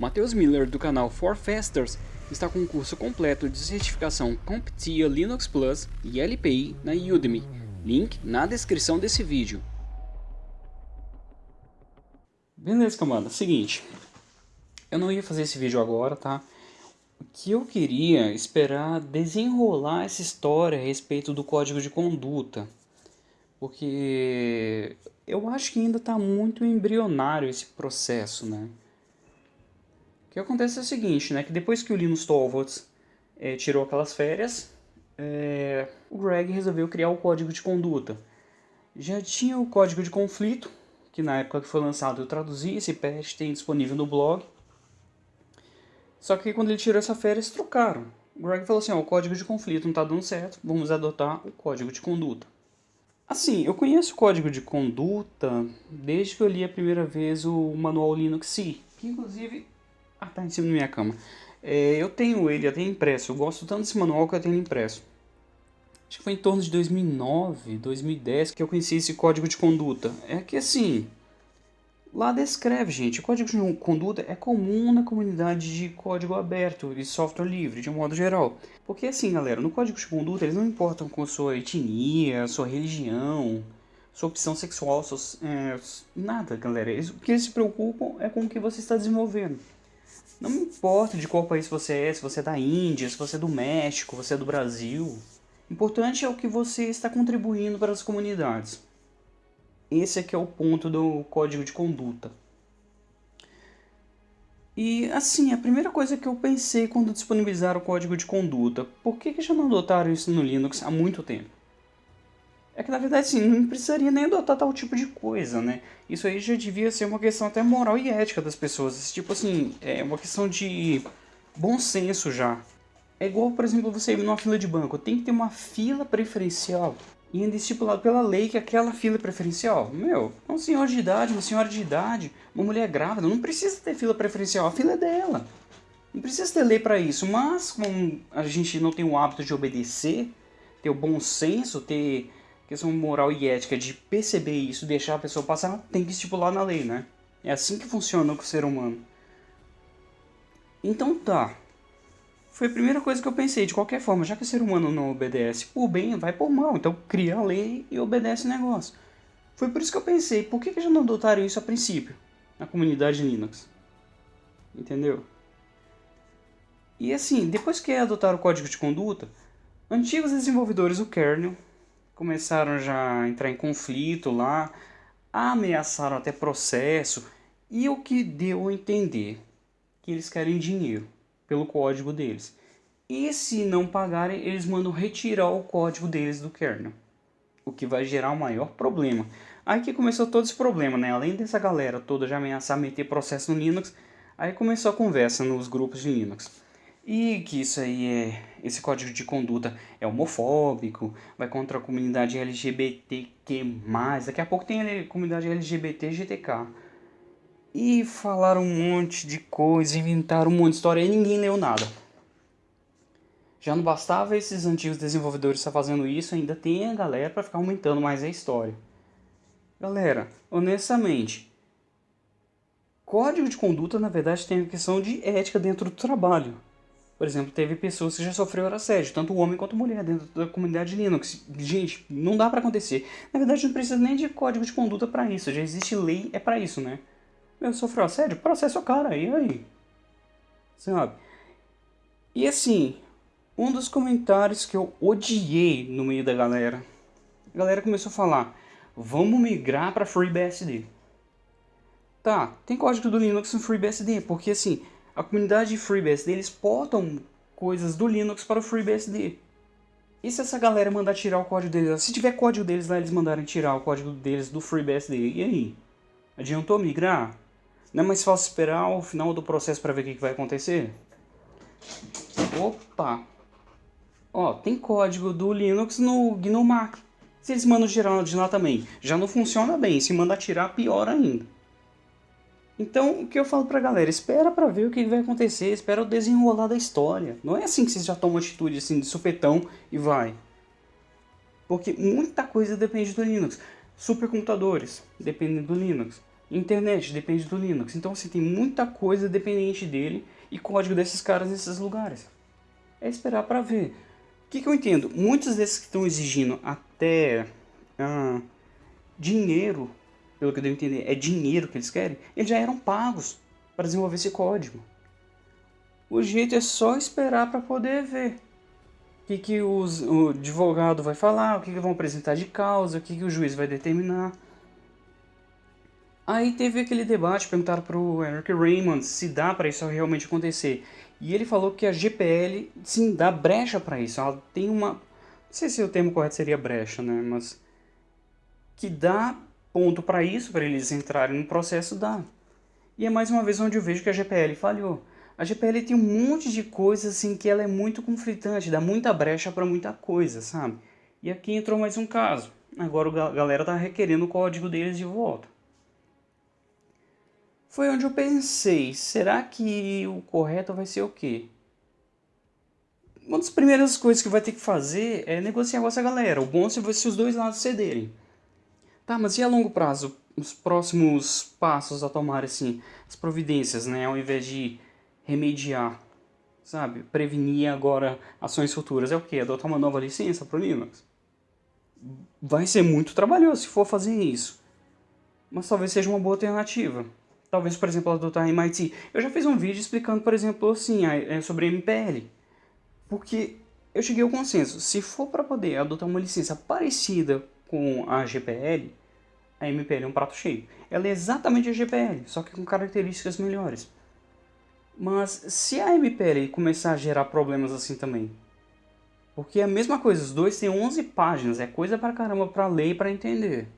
Matheus Miller do canal For Fasters está com um curso completo de certificação CompTIA Linux Plus e LPI na Udemy, link na descrição desse vídeo. Beleza, camada, seguinte, eu não ia fazer esse vídeo agora, tá? O que eu queria esperar desenrolar essa história a respeito do código de conduta, porque eu acho que ainda está muito embrionário esse processo, né? O que acontece é o seguinte, né? Que depois que o Linus Torvalds é, tirou aquelas férias, é, o Greg resolveu criar o código de conduta. Já tinha o código de conflito, que na época que foi lançado eu traduzi, esse patch tem disponível no blog. Só que quando ele tirou essa férias, trocaram. O Greg falou assim, ó, o código de conflito não está dando certo, vamos adotar o código de conduta. Assim, eu conheço o código de conduta desde que eu li a primeira vez o manual Linux C, que inclusive ah, tá em cima da minha cama. É, eu tenho ele até impresso. Eu gosto tanto desse manual que eu tenho impresso. Acho que foi em torno de 2009, 2010 que eu conheci esse código de conduta. É que assim, lá descreve, gente, o código de conduta é comum na comunidade de código aberto e software livre, de um modo geral. Porque assim, galera, no código de conduta eles não importam com sua etnia, sua religião, sua opção sexual, suas, é, nada, galera. Eles, o que eles se preocupam é com o que você está desenvolvendo. Não importa de qual país você é, se você é da Índia, se você é do México, você é do Brasil. Importante é o que você está contribuindo para as comunidades. Esse aqui é o ponto do código de conduta. E assim, a primeira coisa que eu pensei quando disponibilizaram o código de conduta, por que, que já não adotaram isso no Linux há muito tempo? É que na verdade assim, não precisaria nem adotar tal tipo de coisa, né? Isso aí já devia ser uma questão até moral e ética das pessoas. Tipo assim, é uma questão de bom senso já. É igual, por exemplo, você ir numa fila de banco. Tem que ter uma fila preferencial. E ainda estipulado pela lei que aquela fila é preferencial. Meu, é um senhor de idade, uma senhora de idade, uma mulher grávida. Não precisa ter fila preferencial. A fila é dela. Não precisa ter lei para isso. Mas, como a gente não tem o hábito de obedecer, ter o bom senso, ter questão moral e ética de perceber isso, deixar a pessoa passar, tem que estipular na lei, né? É assim que funciona com o ser humano. Então tá. Foi a primeira coisa que eu pensei, de qualquer forma, já que o ser humano não obedece por bem, vai por mal. Então cria a lei e obedece o negócio. Foi por isso que eu pensei, por que, que já não adotaram isso a princípio, na comunidade Linux? Entendeu? E assim, depois que adotaram o código de conduta, antigos desenvolvedores do kernel começaram já a entrar em conflito lá, ameaçaram até processo, e o que deu a entender que eles querem dinheiro pelo código deles. E se não pagarem, eles mandam retirar o código deles do kernel, o que vai gerar um maior problema. Aí que começou todo esse problema, né? Além dessa galera toda já ameaçar meter processo no Linux, aí começou a conversa nos grupos de Linux e que isso aí é esse código de conduta é homofóbico, vai contra a comunidade LGBTQ+, daqui a pouco tem a comunidade LGBT GTK. E falaram um monte de coisa, inventaram um monte de história e ninguém leu nada. Já não bastava esses antigos desenvolvedores estar fazendo isso, ainda tem a galera para ficar aumentando mais a história. Galera, honestamente, código de conduta na verdade tem a questão de ética dentro do trabalho. Por exemplo, teve pessoas que já sofreram assédio, tanto homem quanto mulher, dentro da comunidade Linux. Gente, não dá pra acontecer. Na verdade, não precisa nem de código de conduta para isso. Já existe lei, é para isso, né? Meu, sofreu assédio? Processa o cara, e aí? Sabe? E assim, um dos comentários que eu odiei no meio da galera. A galera começou a falar, vamos migrar para FreeBSD. Tá, tem código do Linux no FreeBSD, porque assim, a comunidade de FreeBSD, eles portam coisas do Linux para o FreeBSD. E se essa galera mandar tirar o código deles, se tiver código deles lá, eles mandarem tirar o código deles do FreeBSD, e aí? Adiantou migrar? Não é mais fácil esperar o final do processo para ver o que, vai acontecer? Opa! Ó, tem código do Linux no GNU Se eles mandam tirar de lá também, já não funciona bem. Se mandar tirar, pior ainda. Então, o que eu falo pra galera, espera pra ver o que vai acontecer, espera o desenrolar da história. Não é assim que vocês já tomam atitude assim de supetão e vai. Porque muita coisa depende do Linux. Supercomputadores dependem do Linux. Internet depende do Linux. Então assim, tem muita coisa dependente dele e código desses caras nesses lugares. É esperar para ver. O que, que, eu entendo? Muitos desses que estão exigindo até ah, dinheiro, pelo que eu devo entender, é dinheiro que eles querem, eles já eram pagos para desenvolver esse código. O jeito é só esperar para poder ver o que, que os, o advogado vai falar, o que, que vão apresentar de causa, o que, que o juiz vai determinar. Aí teve aquele debate, perguntaram para o Eric Raymond se dá para isso realmente acontecer. E ele falou que a GPL, sim, dá brecha para isso. Ela tem uma... Não sei se o termo correto seria brecha, né? Mas... Que dá ponto para isso, para eles entrarem no processo, dá. E é mais uma vez onde eu vejo que a GPL falhou. A GPL tem um monte de coisas assim que ela é muito conflitante, dá muita brecha para muita coisa, sabe? E aqui entrou mais um caso. Agora a galera tá requerendo o código deles de volta foi onde eu pensei, será que o correto vai ser o quê? Uma das primeiras coisas que vai ter que fazer é negociar com essa galera. O bom é se os dois lados cederem. Tá, mas e a longo prazo? Os próximos passos a tomar, assim, as providências, né? Ao invés de remediar, sabe? Prevenir agora ações futuras. É o quê? Adotar uma nova licença para o Linux? Vai ser muito trabalhoso se for fazer isso. Mas talvez seja uma boa alternativa. Talvez, por exemplo, adotar MIT. Eu já fiz um vídeo explicando, por exemplo, assim, é, sobre MPL. Porque eu cheguei ao consenso, se for para poder adotar uma licença parecida com a GPL, a MPL é um prato cheio. Ela é exatamente a GPL, só que com características melhores. Mas se a MPL começar a gerar problemas assim também, porque é a mesma coisa, os dois têm 11 páginas, é coisa pra caramba pra ler e pra entender.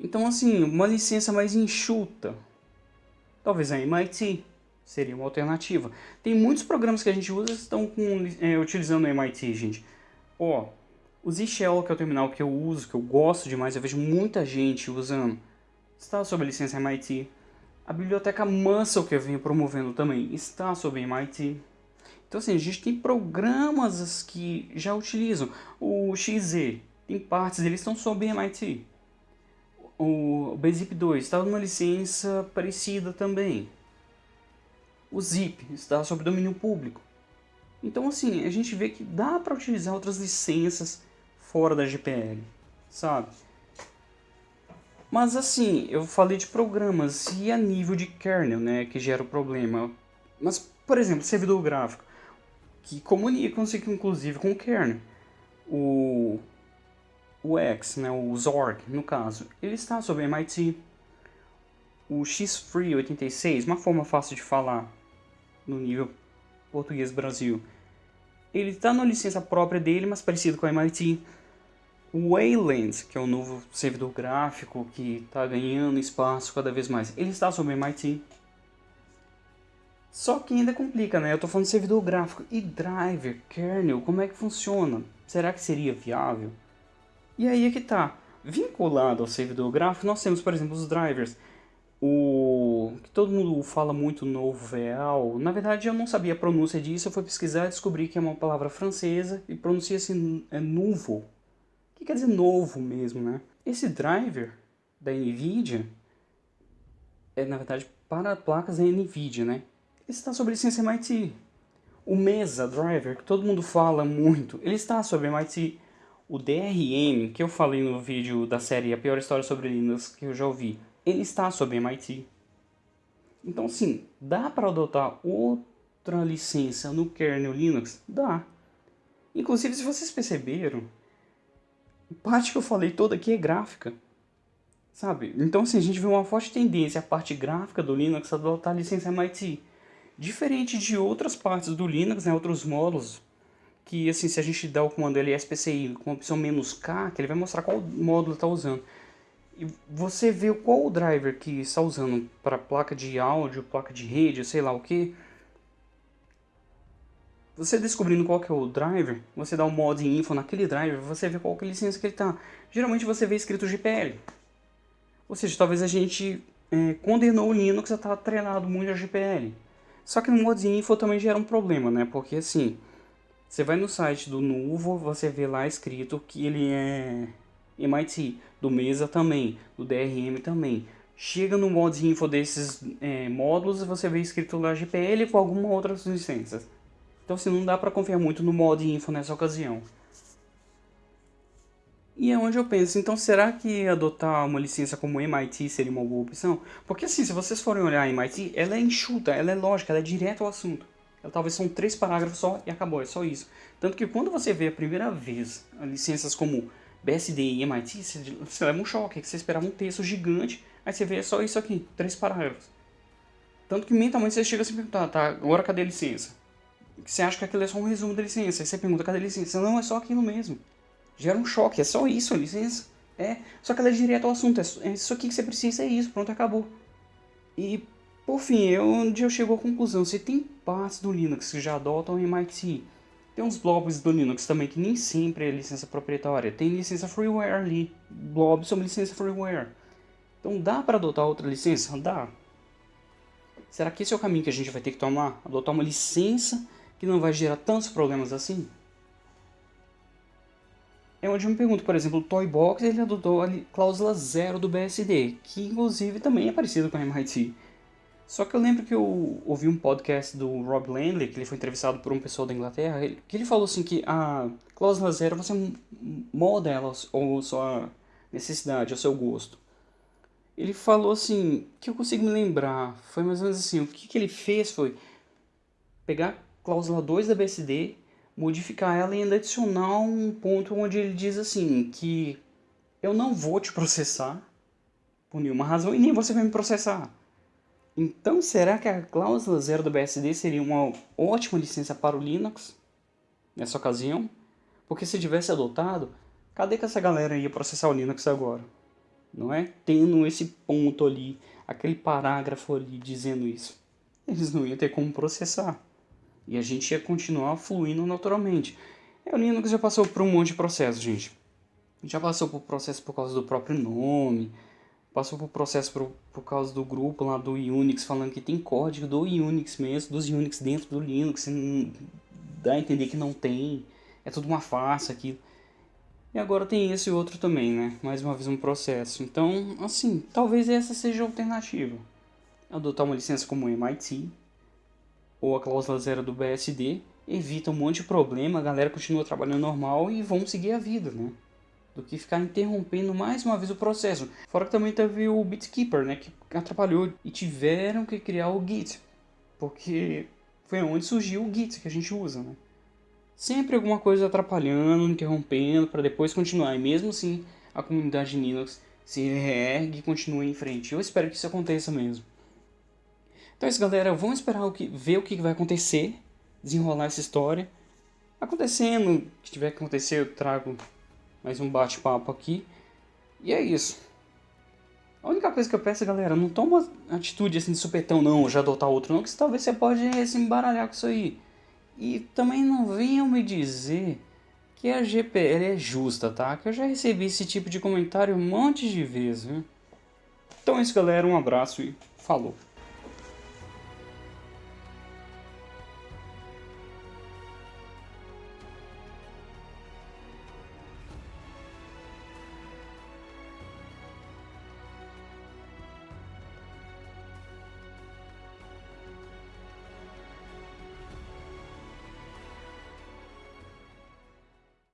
Então, assim, uma licença mais enxuta. Talvez a MIT seria uma alternativa. Tem muitos programas que a gente usa que estão com, é, utilizando o MIT, gente. Ó, o Z-Shell, que é o terminal que eu uso, que eu gosto demais, eu vejo muita gente usando, está sob a licença MIT. A biblioteca Muscle, que eu venho promovendo também, está sob MIT. Então, assim, a gente tem programas que já utilizam. O XZ, tem partes deles estão sob MIT o Bzip 2 está numa licença parecida também. O Zip está sob domínio público. Então assim, a gente vê que dá para utilizar outras licenças fora da GPL, sabe? Mas assim, eu falei de programas e a nível de kernel, né, que gera o problema. Mas, por exemplo, servidor gráfico, que comunicam-se inclusive com o kernel. O o X, né, o Zorg, no caso, ele está sob MIT. O X-Free86, uma forma fácil de falar no nível português Brasil, ele está na licença própria dele, mas parecido com o MIT. Wayland, que é o novo servidor gráfico que está ganhando espaço cada vez mais, ele está sob MIT. Só que ainda complica, né? Eu estou falando de servidor gráfico e driver, kernel, como é que funciona? Será que seria viável? E aí é que tá. Vinculado ao servidor gráfico, nós temos, por exemplo, os drivers. O que todo mundo fala muito novo VL. Na verdade, eu não sabia a pronúncia disso. Eu fui pesquisar e descobri que é uma palavra francesa e pronuncia-se é novo. O que quer dizer novo mesmo, né? Esse driver da NVIDIA é, na verdade, para placas da NVIDIA, né? Ele está sob licença MIT. O Mesa Driver, que todo mundo fala muito, ele está sob MIT. O DRM, que eu falei no vídeo da série A Pior História sobre Linux que eu já ouvi, ele está sob MIT. Então sim, dá para adotar outra licença no kernel Linux? Dá. Inclusive, se vocês perceberam, parte que eu falei toda aqui é gráfica. Sabe? Então assim, a gente vê uma forte tendência a parte gráfica do Linux a adotar a licença MIT. Diferente de outras partes do Linux, né, outros módulos, que assim, se a gente der o comando lspci com a opção "-k", que ele vai mostrar qual módulo está usando. E você vê qual o driver que está usando para placa de áudio, placa de rede, sei lá o que. Você descobrindo qual que é o driver, você dá um mod info naquele driver, você vê qual que é a licença que ele está. Geralmente você vê escrito GPL. Ou seja, talvez a gente é, condenou o Linux a estar tá treinado muito a GPL. Só que no mod info também gera um problema, né? Porque assim, você vai no site do Nuvo, você vê lá escrito que ele é MIT, do Mesa também, do DRM também. chega no modo info desses é, módulos e você vê escrito lá GPL com alguma outra licença. Então assim, não dá para confiar muito no modo info nessa ocasião. E é onde eu penso, então será que adotar uma licença como MIT seria uma boa opção? Porque assim, se vocês forem olhar a MIT, ela é enxuta, ela é lógica, ela é direto ao assunto. Ela talvez são três parágrafos só e acabou, é só isso. Tanto que quando você vê a primeira vez licenças como BSD e MIT, você, leva um choque, que você esperava um texto gigante, aí você vê só isso aqui, três parágrafos. Tanto que mentalmente você chega a se perguntar, tá, agora cadê a licença? Você acha que aquilo é só um resumo da licença, aí você pergunta, cadê a licença? Não, é só aquilo mesmo gera um choque, é só isso a licença. É, só que ela é direto ao assunto, é, é isso aqui que você precisa, é isso, pronto, acabou. E, por fim, eu, onde eu chego à conclusão, se tem partes do Linux que já adotam MIT, tem uns blobs do Linux também que nem sempre é licença proprietária, tem licença freeware ali, blobs são licença freeware. Então dá para adotar outra licença? Dá. Será que esse é o caminho que a gente vai ter que tomar? Adotar uma licença que não vai gerar tantos problemas assim? É onde eu me pergunto, por exemplo, o Toybox ele adotou a cláusula zero do BSD, que inclusive também é parecido com a MIT. Só que eu lembro que eu ouvi um podcast do Rob Landley, que ele foi entrevistado por um pessoal da Inglaterra, que ele falou assim que a cláusula zero você molda ela ou sua necessidade, ao seu gosto. Ele falou assim, que eu consigo me lembrar, foi mais ou menos assim, o que, que ele fez foi pegar a cláusula 2 da BSD modificar ela e ainda adicionar um ponto onde ele diz assim, que eu não vou te processar por nenhuma razão e nem você vai me processar. Então, será que a cláusula zero do BSD seria uma ótima licença para o Linux nessa ocasião? Porque se tivesse adotado, cadê que essa galera ia processar o Linux agora? Não é? Tendo esse ponto ali, aquele parágrafo ali dizendo isso. Eles não iam ter como processar. E a gente ia continuar fluindo naturalmente. É, o Linux já passou por um monte de processo, gente. Já passou por processo por causa do próprio nome, passou por processo por, por causa do grupo lá do Unix falando que tem código do Unix mesmo, dos Unix dentro do Linux, dá a entender que não tem, é tudo uma farsa aqui. E agora tem esse outro também, né? Mais uma vez um processo. Então, assim, talvez essa seja a alternativa. Adotar uma licença como o MIT, ou a cláusula zero do BSD, evita um monte de problema, a galera continua trabalhando normal e vão seguir a vida, né? Do que ficar interrompendo mais uma vez o processo. Fora que também teve o BitKeeper, né? Que atrapalhou e tiveram que criar o Git. Porque foi onde surgiu o Git que a gente usa, né? Sempre alguma coisa atrapalhando, interrompendo, para depois continuar. E mesmo assim, a comunidade Linux se reergue e continua em frente. Eu espero que isso aconteça mesmo. Então é isso, galera. Vamos esperar o que, ver o que vai acontecer, desenrolar essa história. Acontecendo, o que tiver que acontecer, eu trago mais um bate-papo aqui. E é isso. A única coisa que eu peço, galera, não toma atitude assim de supetão não, já adotar outro não, que talvez você pode se embaralhar com isso aí. E também não venham me dizer que a GPL é justa, tá? Que eu já recebi esse tipo de comentário um monte de vezes, viu? Então é isso, galera. Um abraço e falou.